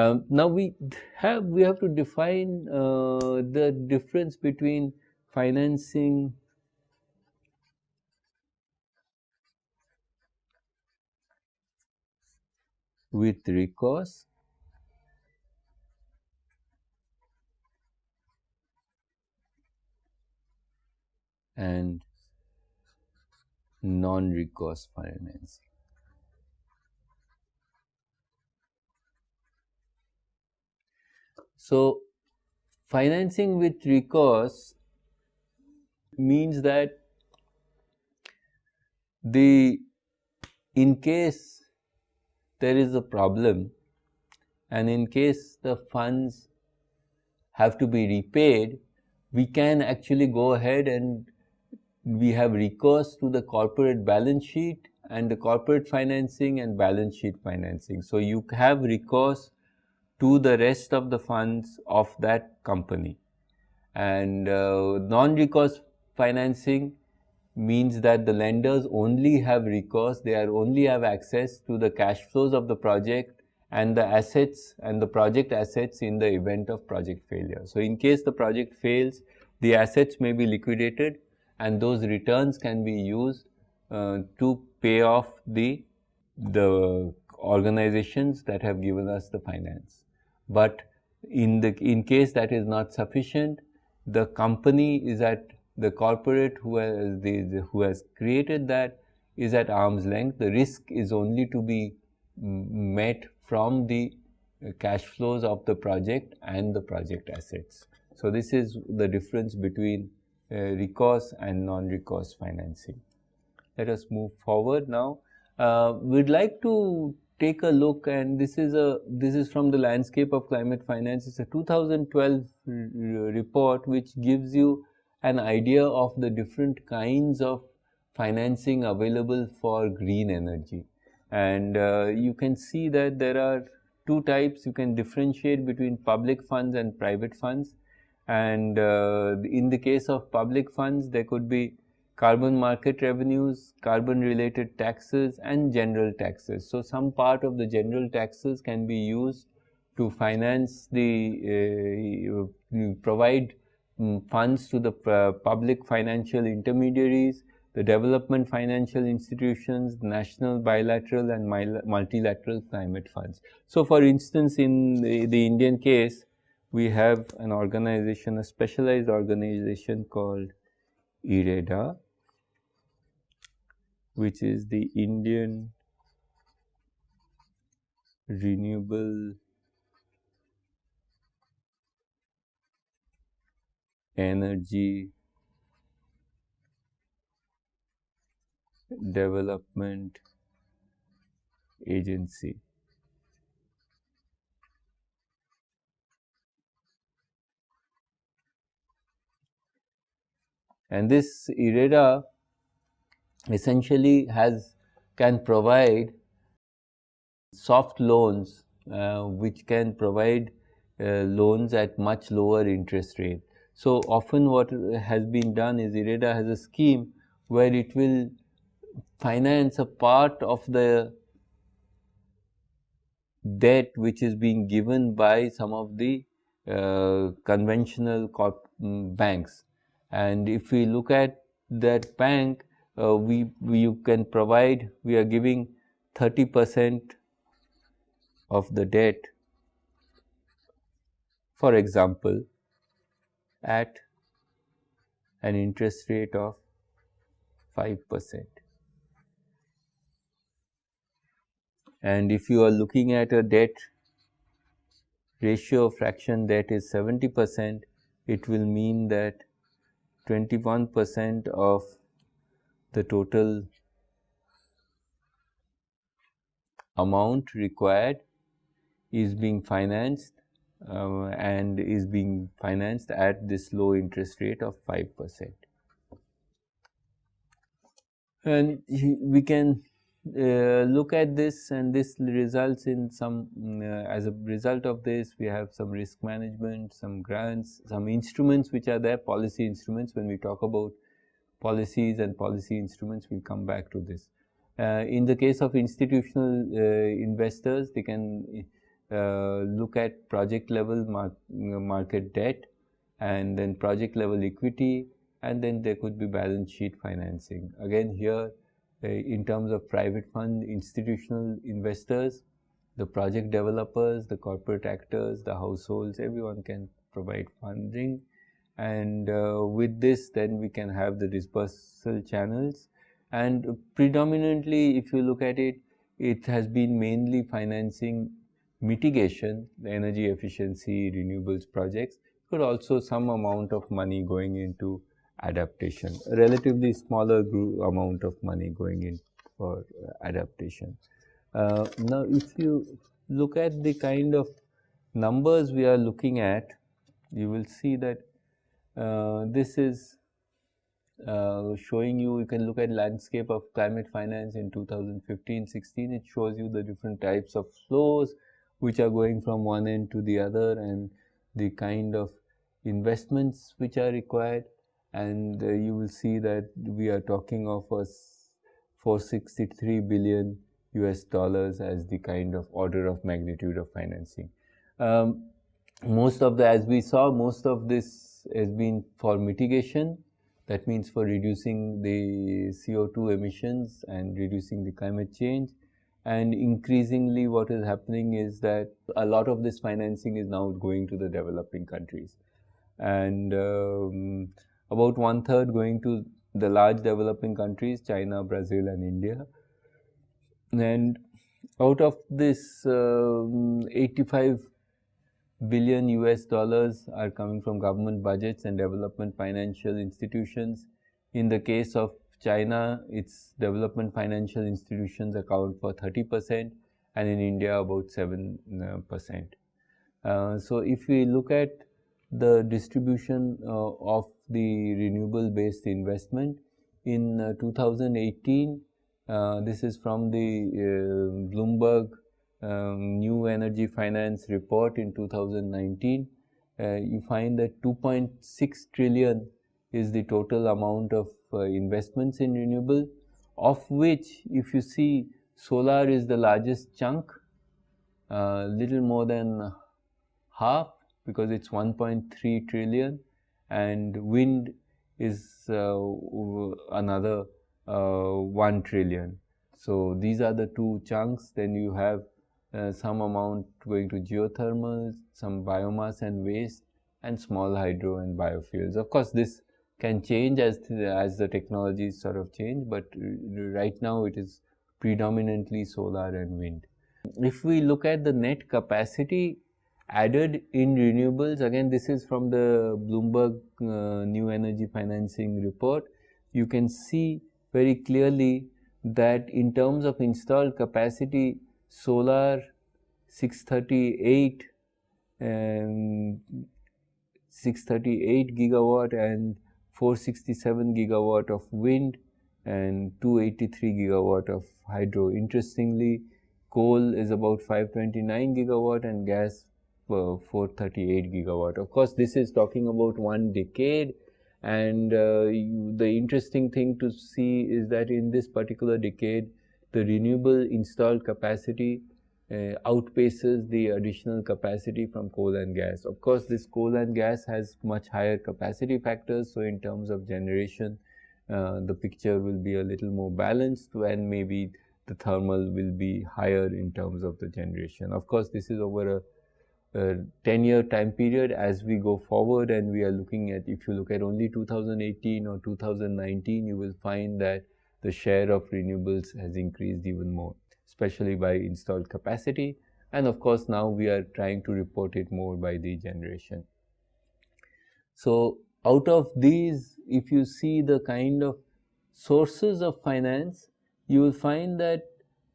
Um, now we have we have to define uh, the difference between financing with recourse and non-recourse financing. So, financing with recourse means that the in case there is a problem and in case the funds have to be repaid, we can actually go ahead and we have recourse to the corporate balance sheet and the corporate financing and balance sheet financing. So, you have recourse to the rest of the funds of that company and uh, non-recourse financing means that the lenders only have recourse, they are only have access to the cash flows of the project and the assets and the project assets in the event of project failure. So, in case the project fails, the assets may be liquidated and those returns can be used uh, to pay off the, the organizations that have given us the finance. But in the in case that is not sufficient, the company is at the corporate who has the, the, who has created that is at arm's length. The risk is only to be met from the cash flows of the project and the project assets. So, this is the difference between uh, recourse and non-recourse financing. Let us move forward now. Uh, we would like to take a look and this is a this is from the landscape of climate finance. It's a 2012 report which gives you an idea of the different kinds of financing available for green energy. And uh, you can see that there are two types, you can differentiate between public funds and private funds. And uh, in the case of public funds, there could be carbon market revenues, carbon related taxes and general taxes. So, some part of the general taxes can be used to finance the, uh, provide um, funds to the uh, public financial intermediaries, the development financial institutions, national bilateral and multilateral climate funds. So, for instance, in the, the Indian case, we have an organization, a specialized organization called IREDA, which is the Indian Renewable Energy Development Agency. And this IREDA essentially has can provide soft loans uh, which can provide uh, loans at much lower interest rate. So, often what has been done is IREDA has a scheme where it will finance a part of the debt which is being given by some of the uh, conventional mm, banks. And if we look at that bank, uh, we, we you can provide, we are giving 30 percent of the debt for example at an interest rate of 5 percent. And if you are looking at a debt ratio fraction that is 70 percent, it will mean that 21 percent of the total amount required is being financed uh, and is being financed at this low interest rate of 5 percent. And we can uh, look at this and this results in some uh, as a result of this we have some risk management, some grants, some instruments which are there policy instruments when we talk about policies and policy instruments we will come back to this. Uh, in the case of institutional uh, investors they can uh, look at project level mar market debt and then project level equity and then there could be balance sheet financing. Again here uh, in terms of private fund institutional investors, the project developers, the corporate actors, the households, everyone can provide funding and uh, with this then we can have the dispersal channels and predominantly if you look at it, it has been mainly financing mitigation, the energy efficiency, renewables projects, but also some amount of money going into adaptation, relatively smaller amount of money going in for adaptation. Uh, now, if you look at the kind of numbers we are looking at, you will see that this is uh, showing you, you can look at landscape of climate finance in 2015-16, it shows you the different types of flows which are going from one end to the other and the kind of investments which are required and uh, you will see that we are talking of a 463 billion US dollars as the kind of order of magnitude of financing. Um, most of the, as we saw, most of this has been for mitigation that means for reducing the CO2 emissions and reducing the climate change. And increasingly what is happening is that a lot of this financing is now going to the developing countries. And um, about one third going to the large developing countries, China, Brazil and India. And out of this um, 85 billion US dollars are coming from government budgets and development financial institutions. In the case of China, its development financial institutions account for 30 percent and in India about 7 uh, percent. Uh, so, if we look at the distribution uh, of the renewable based investment in uh, 2018, uh, this is from the uh, Bloomberg um, new energy finance report in 2019, uh, you find that 2.6 trillion is the total amount of uh, investments in renewable, of which if you see solar is the largest chunk, uh, little more than half because it's 1.3 trillion and wind is uh, another uh, 1 trillion. So, these are the two chunks then you have uh, some amount going to geothermal, some biomass and waste and small hydro and biofuels. Of course, this can change as, the, as the technologies sort of change, but right now it is predominantly solar and wind. If we look at the net capacity added in renewables, again this is from the Bloomberg uh, New Energy Financing report, you can see very clearly that in terms of installed capacity, solar 638 and 638 gigawatt and 467 gigawatt of wind and 283 gigawatt of hydro. Interestingly, coal is about 529 gigawatt and gas uh, 438 gigawatt. Of course, this is talking about one decade and uh, you, the interesting thing to see is that in this particular decade, the renewable installed capacity uh, outpaces the additional capacity from coal and gas. Of course, this coal and gas has much higher capacity factors. So, in terms of generation, uh, the picture will be a little more balanced and maybe the thermal will be higher in terms of the generation. Of course, this is over a, a 10 year time period as we go forward and we are looking at if you look at only 2018 or 2019 you will find that the share of renewables has increased even more, especially by installed capacity. And of course, now we are trying to report it more by the generation. So, out of these, if you see the kind of sources of finance, you will find that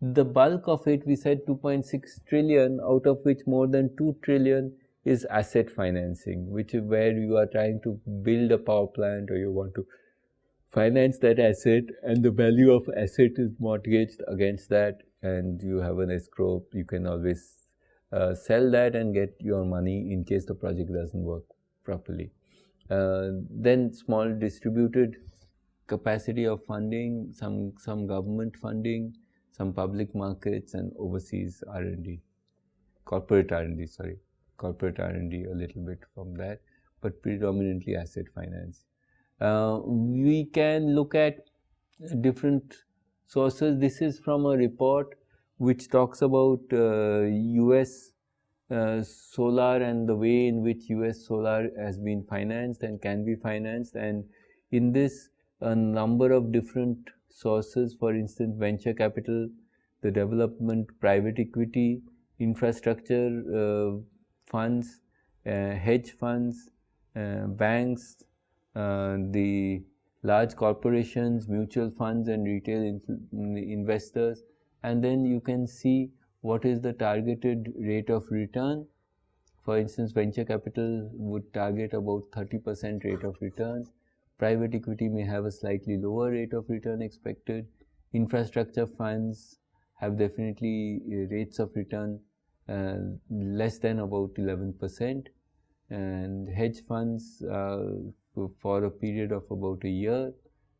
the bulk of it, we said 2.6 trillion, out of which more than 2 trillion is asset financing, which is where you are trying to build a power plant or you want to finance that asset and the value of asset is mortgaged against that and you have an escrow you can always uh, sell that and get your money in case the project doesn't work properly uh, then small distributed capacity of funding some some government funding some public markets and overseas r&d corporate R&D, sorry, corporate R&D a little bit from that, but predominantly asset finance. Uh, we can look at different sources. This is from a report which talks about uh, US uh, solar and the way in which US solar has been financed and can be financed and in this a number of different sources for instance venture capital, the development private equity, infrastructure uh, funds, uh, hedge funds, uh, banks, the large corporations, mutual funds and retail in investors and then you can see what is the targeted rate of return. For instance, venture capital would target about 30% rate of return. Private equity may have a slightly lower rate of return expected. Infrastructure funds have definitely uh, rates of return uh, less than about 11% and hedge funds uh, for a period of about a year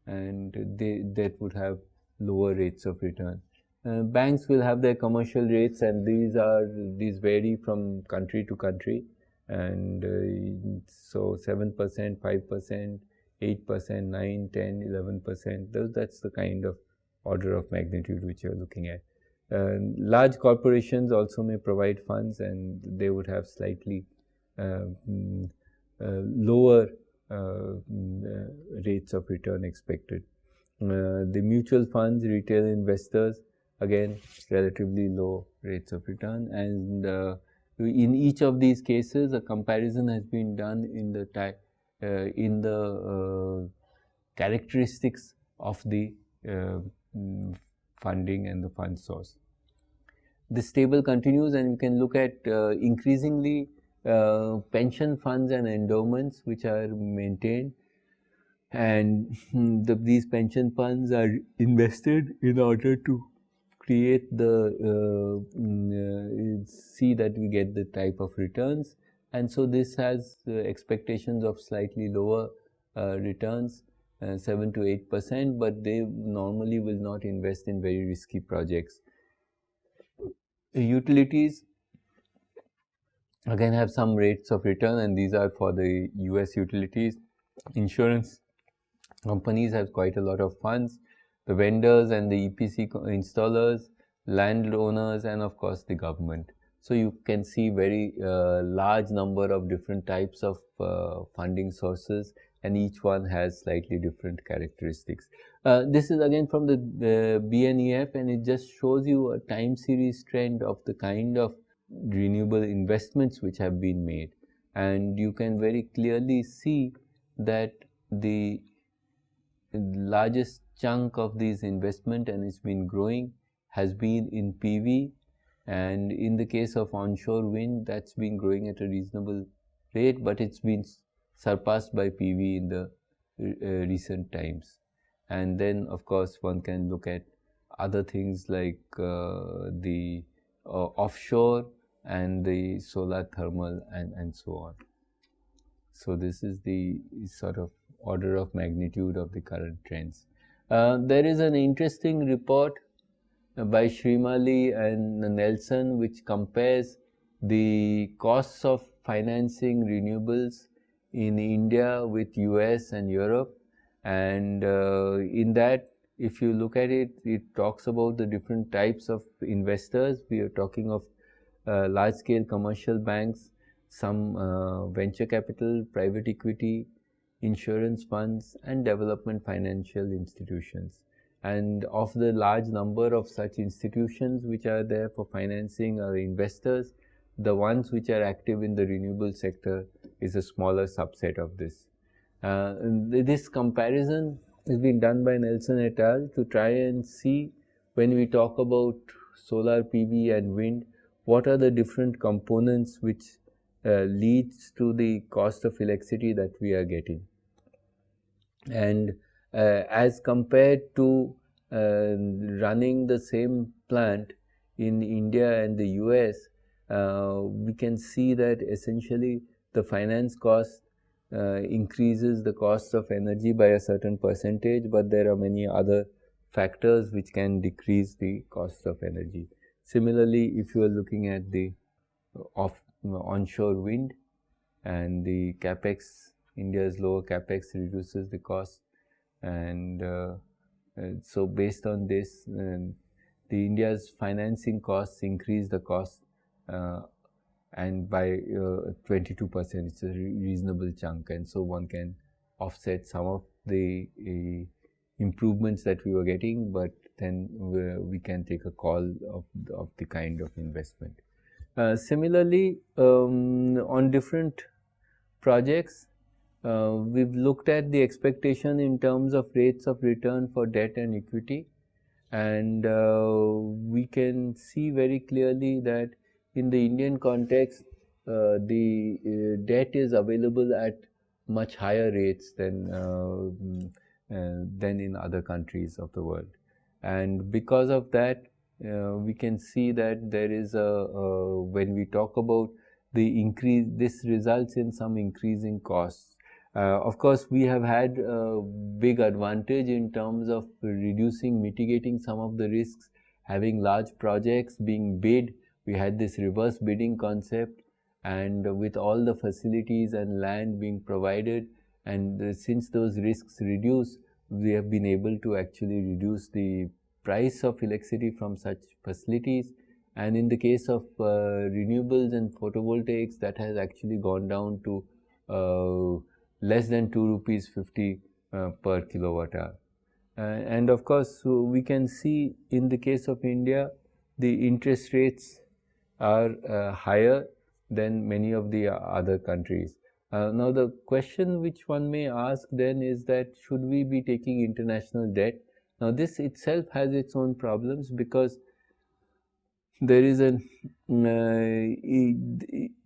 and they that would have lower rates of return. Uh, banks will have their commercial rates and these are these vary from country to country and uh, so 7 percent 5 percent 8 percent 9 10 11 percent that's the kind of order of magnitude which you're looking at uh, large corporations also may provide funds and they would have slightly uh, uh, lower rates of return expected. the mutual funds, retail investors, again relatively low rates of return and uh, in each of these cases a comparison has been done in the uh, in the uh, characteristics of the mm, funding and the fund source. This table continues and you can look at increasingly uh, pension funds and endowments which are maintained. And the, these pension funds are invested in order to create the uh, mm, uh, see that we get the type of returns. And so this has uh, expectations of slightly lower returns 7 to 8 percent but they normally will not invest in very risky projects. Utilities again have some rates of return and these are for the US utilities. Insurance companies have quite a lot of funds, the vendors and the EPC installers, landowners and of course the government. So you can see very uh, large number of different types of uh, funding sources and each one has slightly different characteristics. Uh, this is again from the, the BNEF and it just shows you a time series trend of the kind of renewable investments which have been made. And you can very clearly see that the largest chunk of these investment and it's been growing has been in PV and in the case of onshore wind that's been growing at a reasonable rate but it's been surpassed by PV in the uh, recent times. And then of course one can look at other things like uh, the uh, offshore and the solar thermal and, and so on. So, this is the sort of order of magnitude of the current trends. Uh, there is an interesting report by Shrimali and Nelson which compares the costs of financing renewables in India with US and Europe and uh, in that if you look at it, it talks about the different types of investors. We are talking of uh, large scale commercial banks, some uh, venture capital, private equity, insurance funds and development financial institutions. And of the large number of such institutions which are there for financing our investors, the ones which are active in the renewable sector is a smaller subset of this. Uh, this comparison has been done by Nelson et al. to try and see when we talk about solar PV and wind, what are the different components which uh, leads to the cost of electricity that we are getting. And uh, as compared to uh, running the same plant in India and the US, uh, we can see that essentially the finance cost uh, increases the cost of energy by a certain percentage, but there are many other factors which can decrease the cost of energy. Similarly, if you are looking at the off onshore wind and the capex India's lower capex reduces the cost and uh, uh, so based on this um, the India's financing costs increase the cost uh, and by 22 percent. It's a reasonable chunk and so one can offset some of the improvements that we were getting but then we can take a call of, of the kind of investment. Uh, similarly, um, on different projects, uh, we've looked at the expectation in terms of rates of return for debt and equity and uh, we can see very clearly that in the Indian context, uh, the uh, debt is available at much higher rates than uh, than in other countries of the world and because of that uh, we can see that there is a when we talk about the increase this results in some increasing costs. Uh, of course we have had a big advantage in terms of reducing mitigating some of the risks having large projects being bid. We had this reverse bidding concept and with all the facilities and land being provided and since those risks reduce we have been able to actually reduce the price of electricity from such facilities and in the case of uh, renewables and photovoltaics that has actually gone down to uh, less than 2 rupees 50 uh, per kilowatt hour. and of course, so we can see in the case of India the interest rates are uh, higher than many of the other countries. Uh, now the question which one may ask then is that should we be taking international debt? Now this itself has its own problems because there is an uh,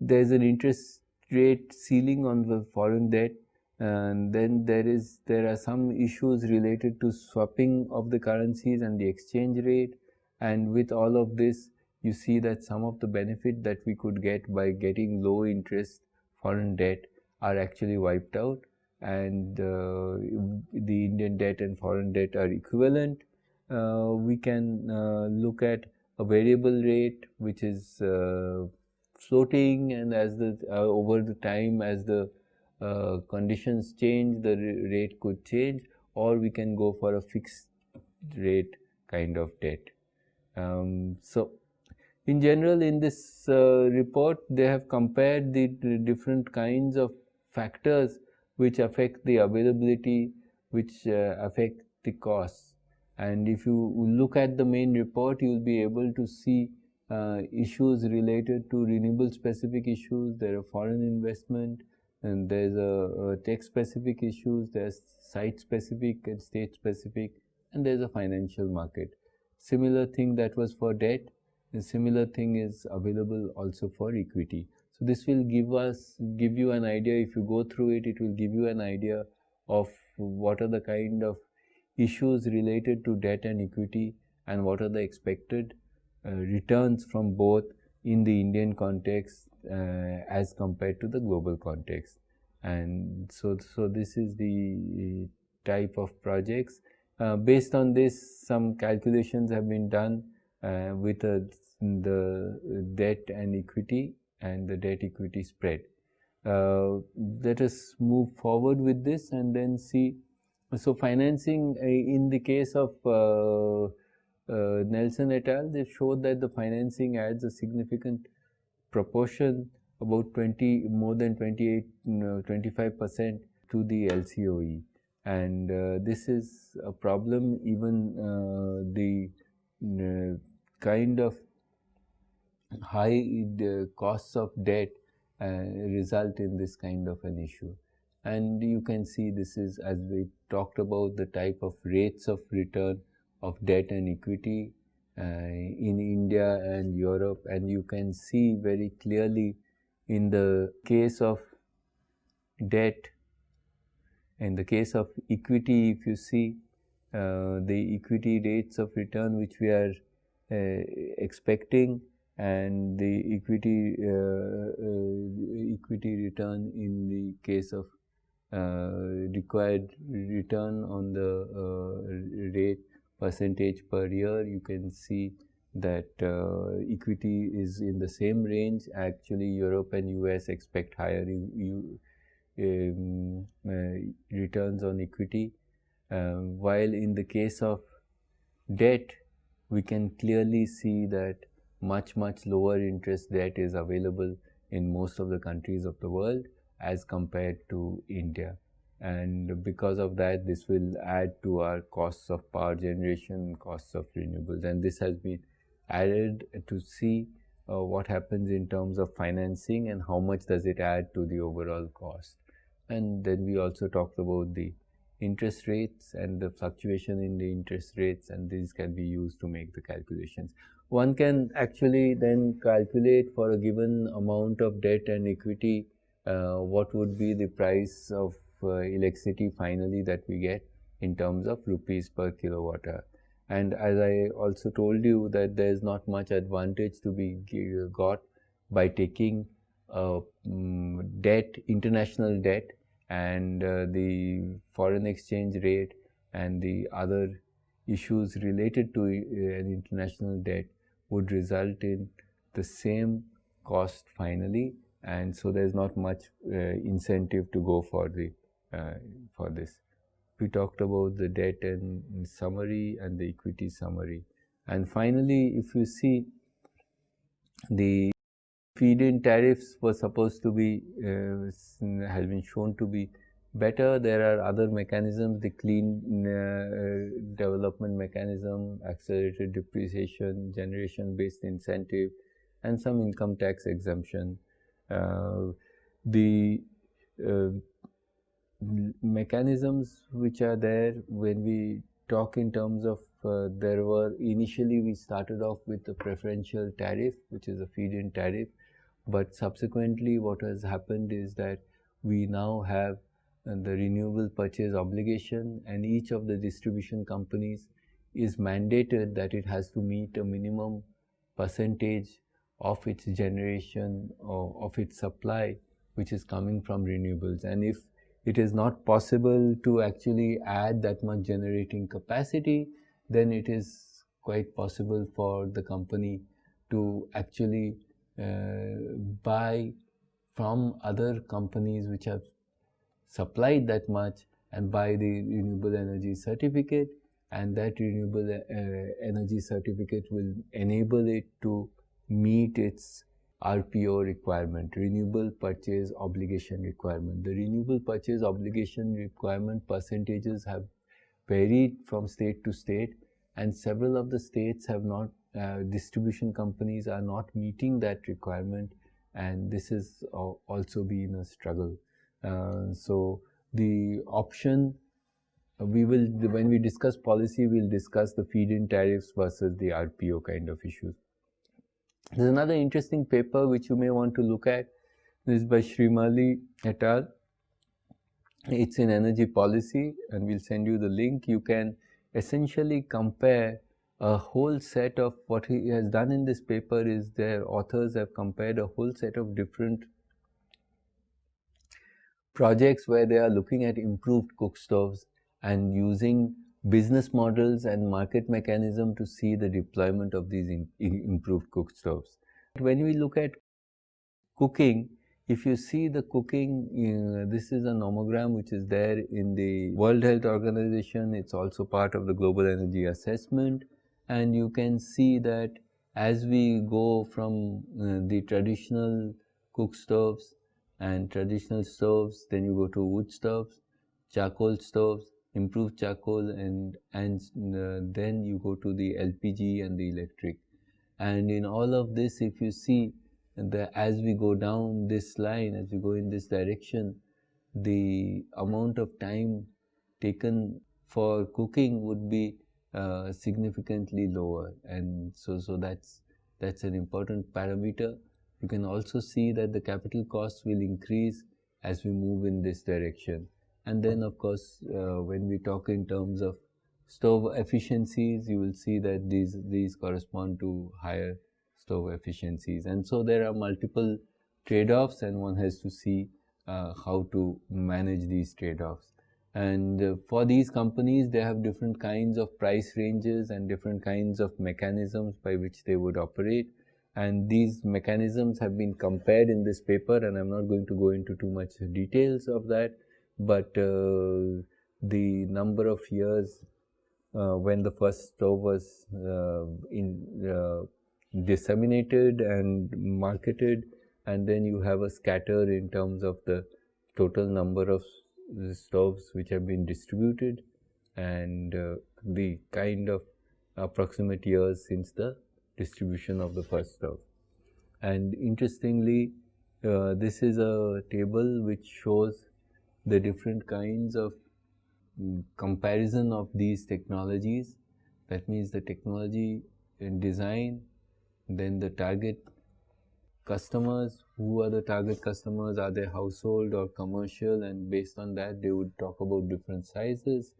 there is an interest rate ceiling on the foreign debt and then there is there are some issues related to swapping of the currencies and the exchange rate and with all of this you see that some of the benefit that we could get by getting low interest foreign debt are actually wiped out and uh, the Indian debt and foreign debt are equivalent. Uh, we can uh, look at a variable rate which is uh, floating and as the uh, over the time as the uh, conditions change the rate could change or we can go for a fixed rate kind of debt. Um, so in general, in this report, they have compared the, different kinds of factors which affect the availability, which uh, affect the costs. And if you look at the main report, you will be able to see uh, issues related to renewable specific issues, there are foreign investment, and there's a, a tech specific issues, there's site specific and state specific, and there's a financial market. Similar thing that was for debt, a similar thing is available also for equity. So this will give us, give you an idea, if you go through it, it will give you an idea of what are the kind of issues related to debt and equity and what are the expected uh, returns from both in the Indian context uh, as compared to the global context. And so, so this is the type of projects. Uh, based on this, some calculations have been done uh, with uh, the debt and equity and the debt equity spread. Uh, let us move forward with this and then see. So, financing uh, in the case of uh, uh, Nelson et al, they showed that the financing adds a significant proportion about 20 more than 28 25 percent to the LCOE and uh, this is a problem even uh, the uh, kind of high costs of debt result in this kind of an issue. And you can see this is as we talked about the type of rates of return of debt and equity uh, in India and Europe. And you can see very clearly in the case of debt in the case of equity if you see uh, the equity rates of return which we are uh, expecting and the equity uh, uh, equity return in the case of uh, required return on the rate percentage per year you can see that uh, equity is in the same range. Actually, Europe and US expect higher um, uh, returns on equity, uh, while in the case of debt, we can clearly see that much much lower interest debt is available in most of the countries of the world as compared to India. And because of that this will add to our costs of power generation costs of renewables. And this has been added to see uh, what happens in terms of financing and how much does it add to the overall cost. And then we also talked about the interest rates and the fluctuation in the interest rates and these can be used to make the calculations one can actually then calculate for a given amount of debt and equity uh, what would be the price of uh, electricity finally that we get in terms of rupees per kilowatt hour. And as I also told you that there is not much advantage to be got by taking uh, debt, international debt and uh, the foreign exchange rate and the other issues related to uh, international debt would result in the same cost finally and so there is not much uh, incentive to go for the uh, for this. We talked about the debt and summary and the equity summary. And finally, if you see the feed-in tariffs were supposed to be, uh, has been shown to be better. There are other mechanisms, the clean uh, development mechanism, accelerated depreciation, generation-based incentive, and some income tax exemption. Uh, the uh, mechanisms which are there when we talk in terms of uh, there were initially we started off with the preferential tariff which is a feed-in tariff but subsequently what has happened is that we now have the renewable purchase obligation and each of the distribution companies is mandated that it has to meet a minimum percentage of its generation or of its supply which is coming from renewables. And if it is not possible to actually add that much generating capacity, then it is quite possible for the company to actually uh, buy from other companies which have supplied that much and buy the renewable energy certificate and that renewable uh, energy certificate will enable it to meet its RPO requirement, renewable purchase obligation requirement. The renewable purchase obligation requirement percentages have varied from state to state and several of the states have not, uh, distribution companies are not meeting that requirement and this has also been a struggle. Uh, so the option we will, when we discuss policy, we'll discuss the feed-in tariffs versus the RPO kind of issues. There's another interesting paper which you may want to look at. This is by Shrimali et al. It's in energy policy and we'll send you the link. You can essentially compare a whole set of what he has done in this paper is their authors have compared a whole set of different projects where they are looking at improved cook stoves and using business models and market mechanism to see the deployment of these improved cook stoves. When we look at cooking, if you see the cooking, uh, this is a nomogram which is there in the World Health Organization. It's also part of the Global Energy Assessment. And you can see that as we go from uh, the traditional cook stoves and traditional stoves, then you go to wood stoves, charcoal stoves, improved charcoal and and uh, then you go to the LPG and the electric. And in all of this if you see as we go down this line as we go in this direction the amount of time taken for cooking would be uh, significantly lower. And so so that's that's an important parameter you can also see that the capital costs will increase as we move in this direction and then of course, uh, when we talk in terms of stove efficiencies, you will see that these, these correspond to higher stove efficiencies. And so there are multiple trade-offs and one has to see uh, how to manage these trade-offs. and uh, for these companies they have different kinds of price ranges and different kinds of mechanisms by which they would operate and these mechanisms have been compared in this paper and I'm not going to go into too much details of that but uh, the number of years uh, when the first stove was uh, in, uh, disseminated and marketed and then you have a scatter in terms of the total number of stoves which have been distributed and uh, the kind of approximate years since the distribution of the first stove. And interestingly, uh, this is a table which shows the different kinds of um, comparison of these technologies. That means the technology in design, then the target customers, who are the target customers, are they household or commercial and based on that they would talk about different sizes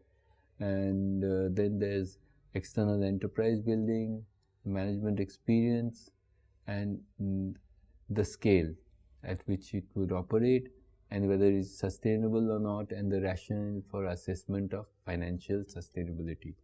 and uh, then there's external enterprise building, management experience and mm, the scale at which it would operate and whether it is sustainable or not and the rationale for assessment of financial sustainability.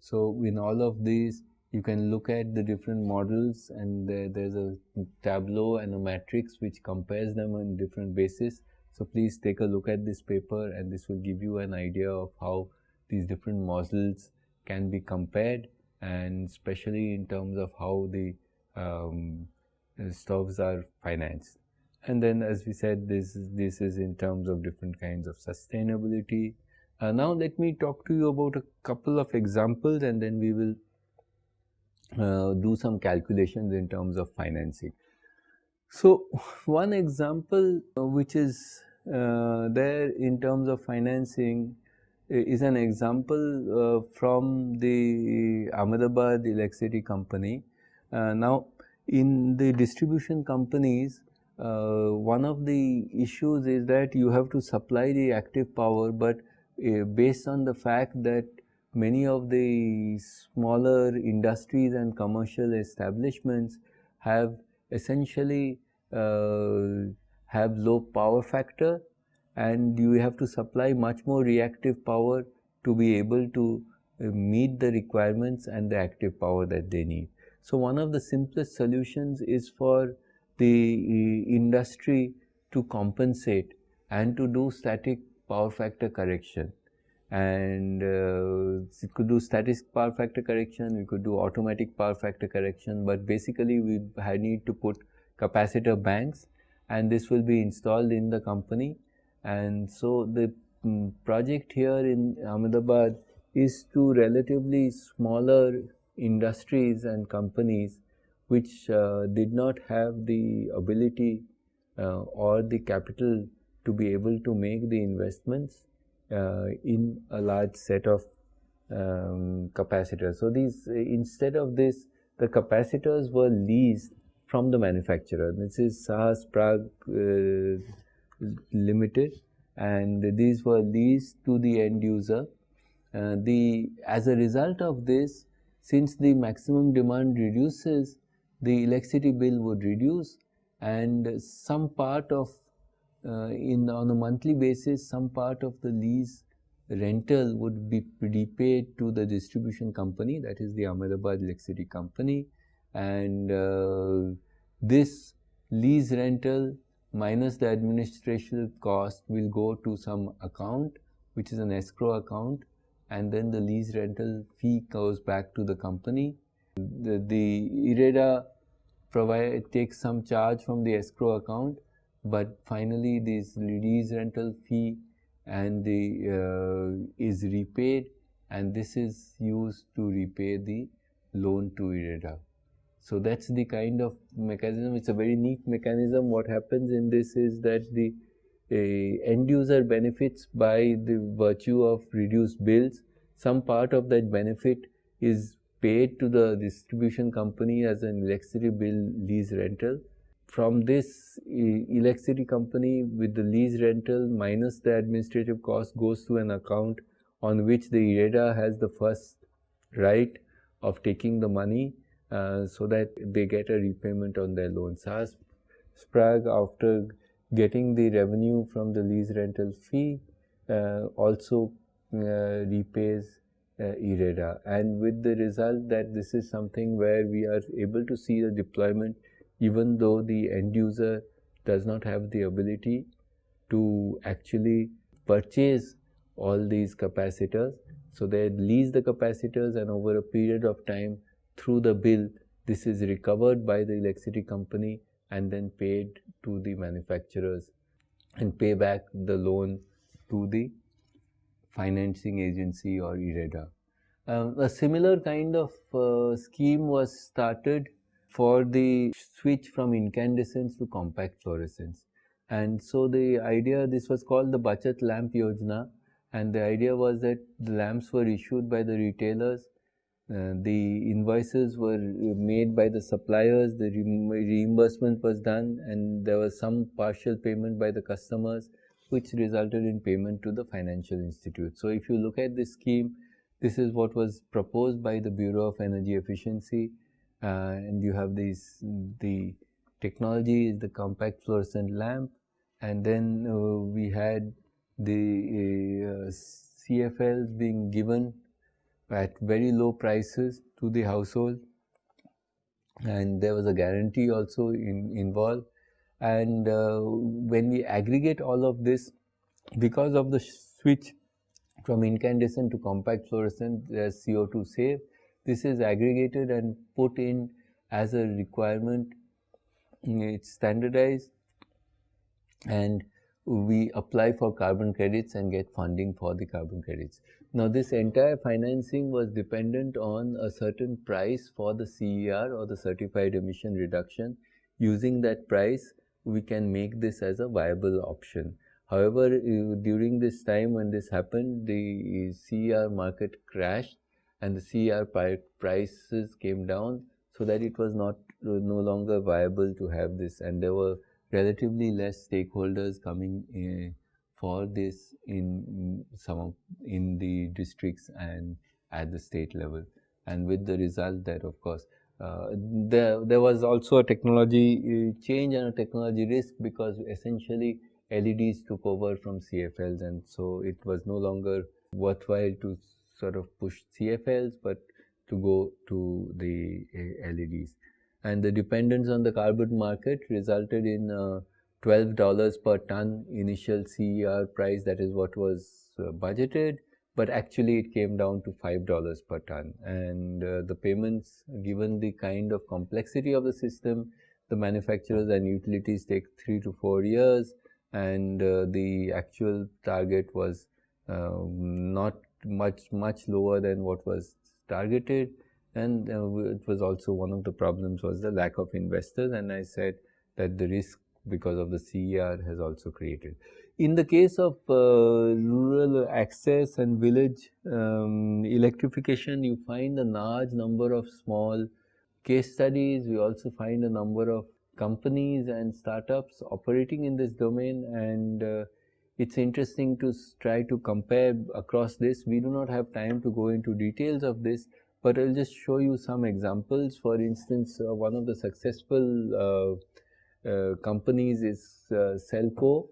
So, in all of these you can look at the different models and there, there's a tableau and a matrix which compares them on different basis. So, please take a look at this paper and this will give you an idea of how these different models can be compared and especially in terms of how the um, stoves are financed. And then as we said this is, this is in terms of different kinds of sustainability. Uh, now let me talk to you about a couple of examples and then we will uh, do some calculations in terms of financing. So, one example uh, which is uh, there in terms of financing is an example uh, from the Ahmedabad Electricity Company. Uh, now, in the distribution companies, uh, one of the issues is that you have to supply the active power, but based on the fact that many of the smaller industries and commercial establishments have essentially uh, have low power factor and you have to supply much more reactive power to be able to uh, meet the requirements and the active power that they need. So, one of the simplest solutions is for the uh, industry to compensate and to do static power factor correction and uh, it could do static power factor correction, we could do automatic power factor correction, but basically we need to put capacitor banks and this will be installed in the company and so the um, project here in Ahmedabad is to relatively smaller industries and companies which uh, did not have the ability uh, or the capital to be able to make the investments uh, in a large set of um, capacitors. So, these instead of this the capacitors were leased from the manufacturer. This is Sahas Prag uh, limited. And these were leased to the end user. Uh, the as a result of this since the maximum demand reduces the electricity bill would reduce. And some part of uh, in on a monthly basis some part of the lease rental would be repaid to the distribution company that is the Ahmedabad electricity company. And uh, this lease rental minus the administrative cost will go to some account which is an escrow account and then the lease rental fee goes back to the company. The, the IREDA provide takes some charge from the escrow account but finally this lease rental fee and the uh, is repaid and this is used to repay the loan to IREDA. So that's the kind of mechanism. It's a very neat mechanism. What happens in this is that the uh, end user benefits by the virtue of reduced bills. Some part of that benefit is paid to the distribution company as an electricity bill lease rental. From this electricity company with the lease rental minus the administrative cost goes to an account on which the IREDA has the first right of taking the money uh, so that they get a repayment on their loan. Sahas Sprague after getting the revenue from the lease rental fee uh, also uh, repays uh, IREDA and with the result that this is something where we are able to see the deployment even though the end user does not have the ability to actually purchase all these capacitors. So they lease the capacitors and over a period of time through the bill this is recovered by the electricity company and then paid to the manufacturers and pay back the loan to the financing agency or IREDA. Um, a similar kind of uh, scheme was started for the switch from incandescence to compact fluorescence. And so the idea, this was called the Bachat Lamp Yojana and the idea was that the lamps were issued by the retailers, uh, the invoices were made by the suppliers, the re reimbursement was done and there was some partial payment by the customers which resulted in payment to the financial institute. So if you look at this scheme, this is what was proposed by the Bureau of Energy Efficiency uh, and you have these the technology is the compact fluorescent lamp and then uh, we had the uh, CFLs being given at very low prices to the household. And there was a guarantee also in, involved. And uh, when we aggregate all of this because of the switch from incandescent to compact fluorescent there's CO2 save this is aggregated and put in as a requirement. It's standardized. And we apply for carbon credits and get funding for the carbon credits. Now this entire financing was dependent on a certain price for the CER or the certified emission reduction. Using that price we can make this as a viable option. However, during this time when this happened the CER market crashed and the CER prices came down so that it was not uh, no longer viable to have this and there were relatively less stakeholders coming in for this in some of in the districts and at the state level and with the result that of course uh, there, there was also a technology uh, change and a technology risk because essentially LEDs took over from CFLs and so it was no longer worthwhile to sort of push CFLs, but to go to the uh, LEDs. And the dependence on the carbon market resulted in uh, $12 per ton initial CER price, that is what was uh, budgeted, but actually it came down to $5 per ton. And uh, the payments, given the kind of complexity of the system, the manufacturers and utilities take three to four years, and uh, the actual target was uh, not much much lower than what was targeted and uh, it was also one of the problems was the lack of investors and I said that the risk because of the CER has also created. In the case of uh, rural access and village um, electrification, you find a large number of small case studies. We also find a number of companies and startups operating in this domain and uh, it's interesting to try to compare across this. We do not have time to go into details of this, but I'll just show you some examples. For instance, uh, one of the successful uh, companies is uh, Selco,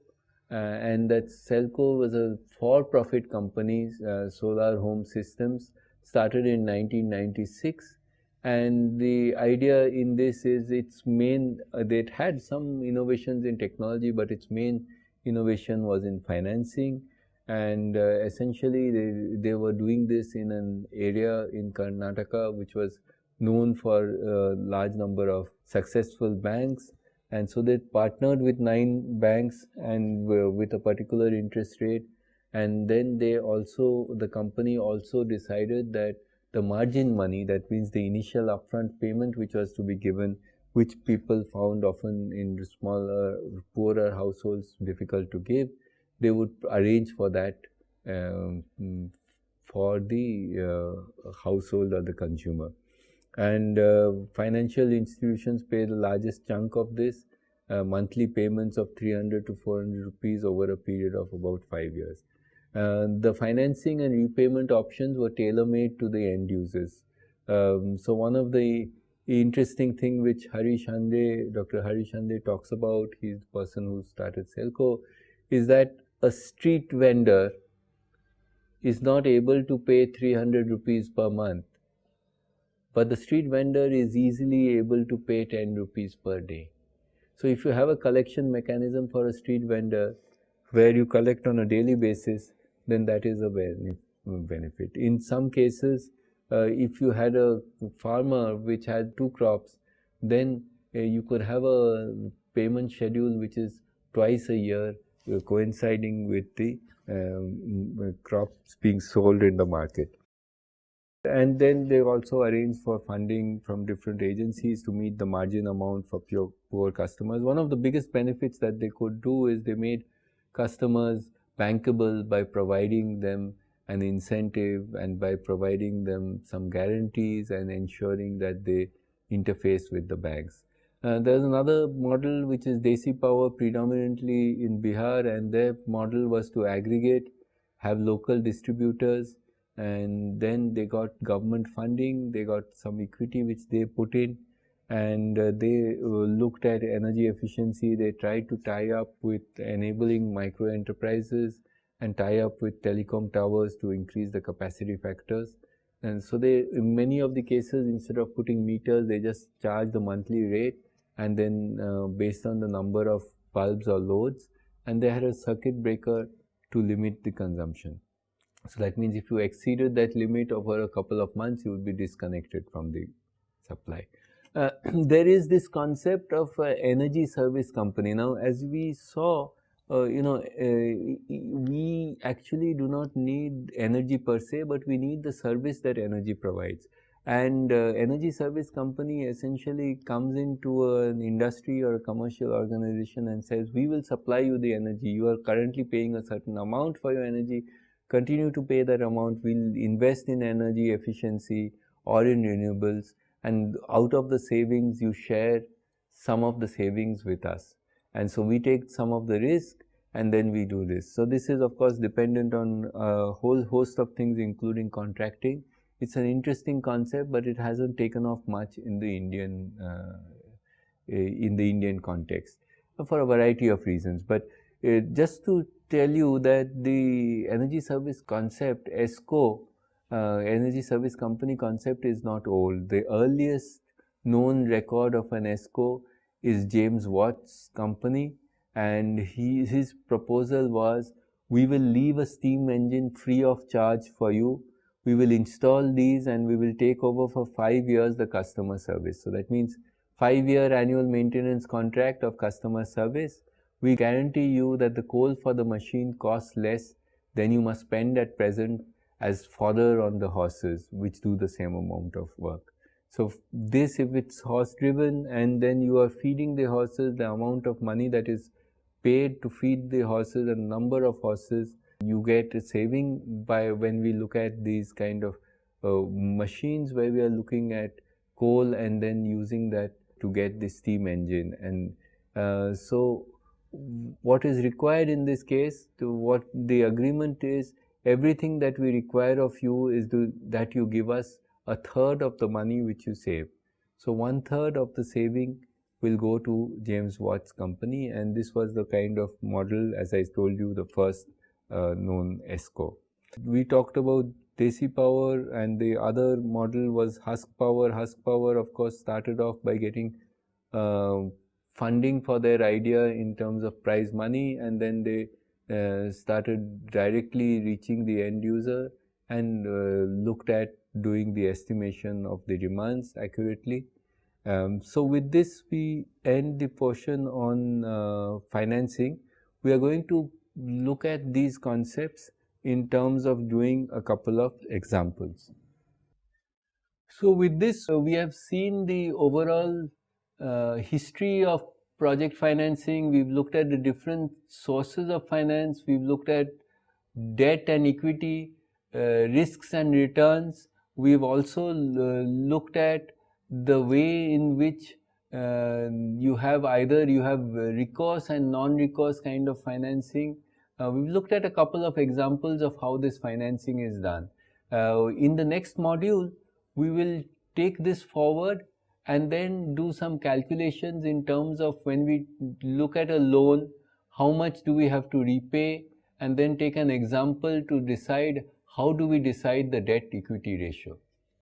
uh, and that Selco was a for-profit company, uh, Solar Home Systems, started in 1996 and the idea in this is its main uh, it had some innovations in technology but its main innovation was in financing. And uh, essentially they, they were doing this in an area in Karnataka which was known for a large number of successful banks and so they partnered with nine banks and with a particular interest rate and then they also the company also decided that the margin money that means the initial upfront payment which was to be given which people found often in smaller, poorer households difficult to give, they would arrange for that um, for the uh, household or the consumer. And uh, financial institutions pay the largest chunk of this, uh, monthly payments of 300 to 400 rupees over a period of about 5 years. Uh, the financing and repayment options were tailor-made to the end users. Um, so one of the interesting thing which Harish Hande, Dr. Harish Hande talks about, he's the person who started Selco, is that a street vendor is not able to pay 300 rupees per month, but the street vendor is easily able to pay 10 rupees per day. So if you have a collection mechanism for a street vendor where you collect on a daily basis, then that is a benefit. In some cases, uh, if you had a farmer which had two crops, then uh, you could have a payment schedule which is twice a year uh, coinciding with the um, crops being sold in the market. And then they also arrange for funding from different agencies to meet the margin amount for pure, poor customers. One of the biggest benefits that they could do is they made customers bankable by providing them an incentive and by providing them some guarantees and ensuring that they interface with the banks. Uh, there's another model which is Desi Power predominantly in Bihar and their model was to aggregate, have local distributors and then they got government funding, they got some equity which they put in and uh, they uh, looked at energy efficiency, they tried to tie up with enabling micro enterprises and tie up with telecom towers to increase the capacity factors. And so they, in many of the cases, instead of putting meters, they just charge the monthly rate and then uh, based on the number of bulbs or loads and they had a circuit breaker to limit the consumption. So that means if you exceeded that limit over a couple of months, you would be disconnected from the supply. Uh, there is this concept of uh, energy service company. Now, as we saw, uh, you know, uh, we actually do not need energy per se, but we need the service that energy provides. And uh, energy service company essentially comes into an industry or a commercial organization and says, we will supply you the energy. You are currently paying a certain amount for your energy continue to pay that amount, we'll invest in energy efficiency or in renewables and out of the savings you share some of the savings with us. And so we take some of the risk and then we do this. So this is of course dependent on a whole host of things including contracting. It's an interesting concept but it hasn't taken off much in the Indian uh, in the Indian context for a variety of reasons. But uh, just to tell you that the energy service concept, ESCO, uh, energy service company concept is not old. The earliest known record of an ESCO is James Watt's company and he, his proposal was we will leave a steam engine free of charge for you. We will install these and we will take over for five years the customer service. So that means five year annual maintenance contract of customer service we guarantee you that the coal for the machine costs less than you must spend at present as fodder on the horses which do the same amount of work. So this if it's horse driven and then you are feeding the horses the amount of money that is paid to feed the horses and number of horses you get a saving by when we look at these kind of uh, machines where we are looking at coal and then using that to get the steam engine and uh, so what is required in this case to what the agreement is everything that we require of you is to, that you give us a third of the money which you save. So one third of the saving will go to James Watt's company and this was the kind of model as I told you the first uh, known ESCO. We talked about Desi Power and the other model was Husk Power. Husk Power of course started off by getting uh, funding for their idea in terms of prize money and then they uh, started directly reaching the end user and uh, looked at doing the estimation of the demands accurately. Um, so with this we end the portion on uh, financing. We are going to look at these concepts in terms of doing a couple of examples. So with this uh, we have seen the overall uh, history of project financing, we've looked at the different sources of finance, we've looked at debt and equity, uh, risks and returns. We've also uh, looked at the way in which uh, you have either you have recourse and non-recourse kind of financing. Uh, we've looked at a couple of examples of how this financing is done. Uh, in the next module, we will take this forward and then do some calculations in terms of when we look at a loan, how much do we have to repay and then take an example to decide how do we decide the debt equity ratio?